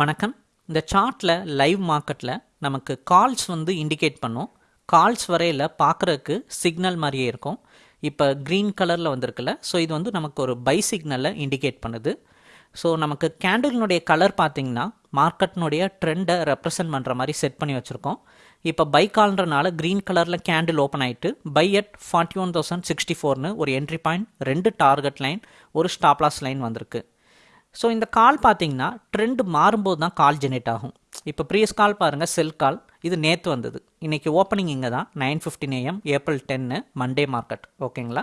வணக்கம். இந்த சார்ட்டில் லைவ் மார்க்கெட்டில் நமக்கு கால்ஸ் வந்து இண்டிகேட் பண்ணும். கால்ஸ் வரையில் பார்க்குறதுக்கு சிக்னல் மாதிரியே இருக்கும். இப்போ க்ரீன் கலரில் வந்திருக்குல்ல ஸோ இது வந்து நமக்கு ஒரு பை சிக்னலை இண்டிகேட் பண்ணுது. ஸோ நமக்கு கேண்டில்னுடைய கலர் பார்த்திங்கன்னா மார்க்கெட்டினுடைய ட்ரெண்டை ரெப்ரசன்ட் பண்ணுற மாதிரி செட் பண்ணி வச்சுருக்கோம். இப்போ பை கால்ன்றனால க்ரீன் கலரில் கேண்டில் ஓப்பன் ஆகிட்டு buy at forty one thousand sixty ஃபோர்னு ஒரு என்ட்ரி பாயிண்ட் ரெண்டு டார்கெட் லைன் ஒரு ஸ்டாப்லாஸ் லைன் வந்திருக்கு. ஸோ இந்த கால் பார்த்தீங்கன்னா ட்ரெண்ட் மாறும்போது தான் கால் ஜெனரேட் ஆகும். இப்போ ப்ரீவியஸ் கால் பாருங்கள் செல் கால் இது நேற்று வந்தது. இன்றைக்கி ஓப்பனிங் இங்கே தான் நைன் ஃபிஃப்டின் ஏஎம் ஏப்ரல் டென்னு மண்டே மார்க்கெட் ஓகேங்களா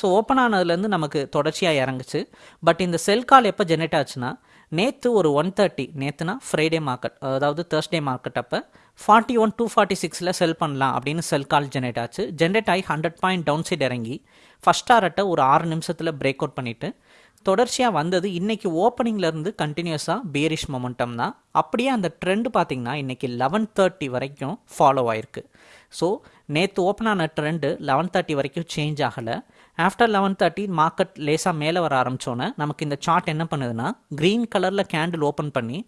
ஸோ ஓப்பன் ஆனதுலேருந்து நமக்கு தொடர்ச்சியாக இறங்குச்சு. பட் இந்த செல் கால் எப்போ ஜெனரேட் ஆச்சுன்னா நேற்று ஒரு ஒன் தேர்ட்டி நேற்றுனா ஃப்ரைடே மார்க்கெட் அதாவது தேர்ஸ்டே மார்க்கெட் அப்போ ஃபார்ட்டி ஒன் டூ ஃபார்ட்டி சிக்ஸில் செல் பண்ணலாம் அப்படின்னு செல் கால் ஜென்ரேட் ஆச்சு. ஜென்ரேட் ஆகி ஹண்ட்ரட் பாயிண்ட் டவுன் சைட் இறங்கி ஃபஸ்ட் ஆர்ட்டை ஒரு ஆறு நிமிஷத்தில் பிரேக் அவுட் பண்ணிவிட்டு தொடர்ச்சியாக வந்தது இன்றைக்கி ஓப்பனிங்லேருந்து கண்டினியூஸாக பேரிஷ் மொமெண்டம் தான். அப்படியே அந்த ட்ரெண்ட் பார்த்திங்கன்னா இன்றைக்கி லெவன் தேர்ட்டி வரைக்கும் ஃபாலோ ஆயிருக்கு. ஸோ நேற்று ஓப்பன் ஆன ட்ரெண்டு லெவன் தேர்ட்டி வரைக்கும் சேஞ்ச் ஆகலை. ஆஃப்டர் லெவன் தேர்ட்டி மார்க்கெட் லேசாக மேலே வர ஆரம்பித்தோன்னே நமக்கு இந்த சார்ட் என்ன பண்ணுதுன்னா க்ரீன் கலரில் கேண்டில் ஓப்பன் பண்ணி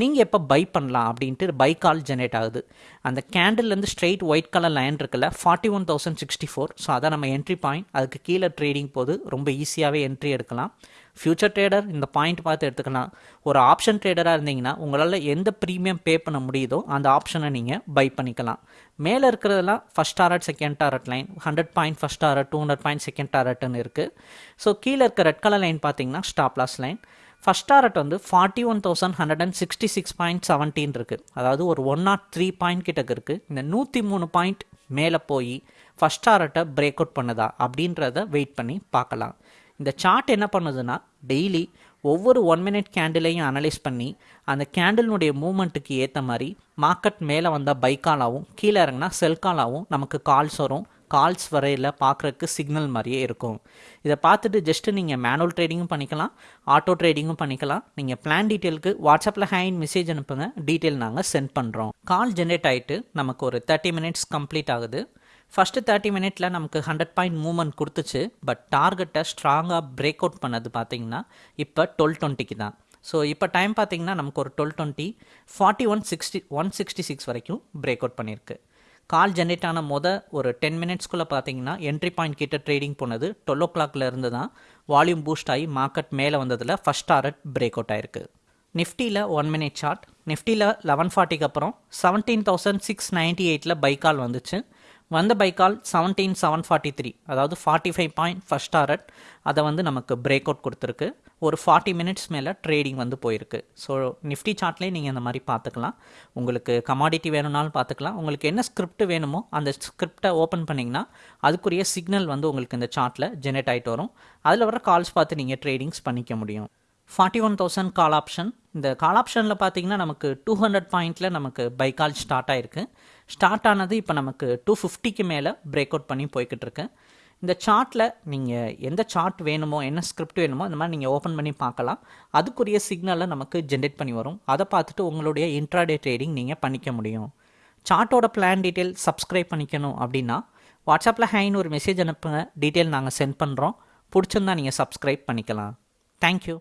நீங்கள் எப்போ பை பண்ணலாம் அப்படின்ட்டு பை கால் ஜென்ரேட் ஆகுது. அந்த கேண்டில்லேருந்து ஸ்ட்ரெயிட் ஒயிட் கலர் லைன் இருக்குல்ல forty one thousand sixty four so அதான் நம்ம என்ட்ரி பாயிண்ட் அதுக்கு கீழே ட்ரேடிங் போது ரொம்ப ஈஸியாகவே என்ட்ரி எடுக்கலாம். ஃப்யூச்சர் ட்ரேடர் இந்த பாயிண்ட் பார்த்து எடுத்துக்கலாம். ஒரு ஆப்ஷன் ட்ரேடராக இருந்தீங்கன்னா உங்களால் எந்த ப்ரீமியம் பே பண்ண முடியுதோ அந்த ஆப்ஷனை நீங்கள் பை பண்ணிக்கலாம். மேலே இருக்கிறதெல்லாம் first target second target line hundred point first target two hundred point second டாரட்னு இருக்குது ஸோ கீழே இருக்க ரெட் கலர் லைன் பார்த்தீங்கன்னா stop loss line first target வந்து forty one thousand hundred and sixty six point seventeen இருக்குது அதாவது ஒரு one nought three point கிட்டக்கு இருக்குது இந்த நூற்றி மூணு பாயிண்ட் மேலே போய் ஃபஸ்ட் டாரட்டை பிரேக் அவுட் பண்ணுதா அப்படின்றத வெயிட் பண்ணி பார்க்கலாம். இந்த சார்ட் என்ன பண்ணுதுன்னா டெய்லி ஒவ்வொரு ஒன் மினிட் கேண்டிலையும் அனலைஸ் பண்ணி அந்த கேண்டிலினுடைய மூமெண்ட்டுக்கு ஏற்ற மாதிரி மார்க்கெட் மேலே வந்தால் பைக்காலாகவும் கீழே இறங்கினா செல்காலாகவும் நமக்கு கால்ஸ் வரும். கால்ஸ் வரையில் பார்க்குறதுக்கு சிக்னல் மாதிரியே இருக்கும். இதை பார்த்துட்டு ஜஸ்ட்டு நீங்கள் மேனுவல் ட்ரேடிங்கும் பண்ணிக்கலாம் ஆட்டோ ட்ரேடிங்கும் பண்ணிக்கலாம். நீங்கள் பிளான் டீட்டெயிலுக்கு வாட்ஸ்அப்பில் ஹேண்ட் மெசேஜ் அனுப்புங்க டீட்டெயில் நாங்கள் சென்ட் பண்ணுறோம் கால் ஜென்ரேட் ஆகிட்டு நமக்கு ஒரு தேர்ட்டி மினிட்ஸ் கம்ப்ளீட் ஆகுது. ஃபஸ்ட்டு தேர்ட்டி மினிட்ல நமக்கு ஹண்ட்ரட் பாயிண்ட் மூவ்மெண்ட் கொடுத்துச்சு. பட் டார்கெட்டை ஸ்ட்ராங்காக பிரேக் அவுட் பண்ணது பார்த்தீங்கன்னா இப்போ டுவெல் டுவெண்ட்டிக்கு தான். ஸோ இப்போ டைம் பார்த்தீங்கன்னா நமக்கு ஒரு twelve twenty forty one sixty one sixty six வரைக்கும் பிரேக் அவுட் பண்ணியிருக்கு கால் ஜென்ரேட் ஆன மொத ஒரு டென் மினிட்ஸ்க்குள்ளே பார்த்தீங்கன்னா என்ட்ரி பாயிண்ட் கிட்ட ட்ரேடிங் போனது டுவெல் ஓ கிளாக்ல இருந்து தான் வால்யூம் பூஸ்ட் ஆகி மார்க்கெட் மேலே வந்ததில் ஃபஸ்ட் டாரட் பிரேக் அவுட் ஆயிருக்கு. நிஃப்டியில் ஒன் மினிட் சார்ட் நிஃப்டியில் லெவன் ஃபார்ட்டிக்கு அப்புறம் செவன்டீன் தௌசண்ட் சிக்ஸ் நைன்ட்டி எயிட்டில் பைக்கால் வந்துச்சு. வந்த buy call seventeen seven forty three அதாவது forty five point first target அதை வந்து நமக்கு பிரேக் அவுட் கொடுத்துருக்கு. ஒரு ஃபார்ட்டி மினிட்ஸ் மேலே ட்ரேடிங் வந்து போயிருக்கு. ஸோ நிஃப்டி சார்ட்லேயே நீங்கள் இந்த மாதிரி பார்த்துக்கலாம். உங்களுக்கு கமாடிட்டி வேணும்னாலும் பார்த்துக்கலாம். உங்களுக்கு என்ன ஸ்கிரிப்ட் வேணுமோ அந்த ஸ்கிரிப்டை ஓப்பன் பண்ணிங்கன்னா அதுக்குரிய சிக்னல் வந்து உங்களுக்கு இந்த சார்ட்டில் ஜெனரேட் ஆகிட்டு வரும். அதில் வர கால்ஸ் பார்த்து நீங்கள் ட்ரேடிங்ஸ் பண்ணிக்க முடியும். Forty one thousand call option இந்த கால் ஆப்ஷனில் பார்த்தீங்கன்னா நமக்கு டூ ஹண்ட்ரட் பாயிண்டில் நமக்கு பை கால் ஸ்டார்ட் ஆகிருக்கு ஸ்டார்ட் ஆனது இப்போ நமக்கு டூ ஃபிஃப்டிக்கு மேலே பிரேக் அவுட் பண்ணி போய்கிட்டு இருக்கு. இந்த சார்ட்டில் நீங்கள் எந்த சார்ட் வேணுமோ என்ன ஸ்கிரிப்ட் வேணுமோ அந்த மாதிரி நீங்கள் ஓப்பன் பண்ணி பார்க்கலாம். அதுக்குரிய சிக்னலை நமக்கு ஜென்ரேட் பண்ணி வரும். அதை பார்த்துட்டு உங்களுடைய இன்ட்ராடே ட்ரேடிங் நீங்கள் பண்ணிக்க முடியும். சார்ட்டோட பிளான் டீட்டெயில் சப்ஸ்கிரைப் பண்ணிக்கணும் அப்படின்னா வாட்ஸ்அப்பில் ஹேன்னு ஒரு மெசேஜ் அனுப்புங்க. டீட்டெயில் நாங்கள் சென்ட் பண்ணுறோம் பிடிச்சிருந்தா நீங்கள் சப்ஸ்கிரைப் பண்ணிக்கலாம். தேங்க்யூ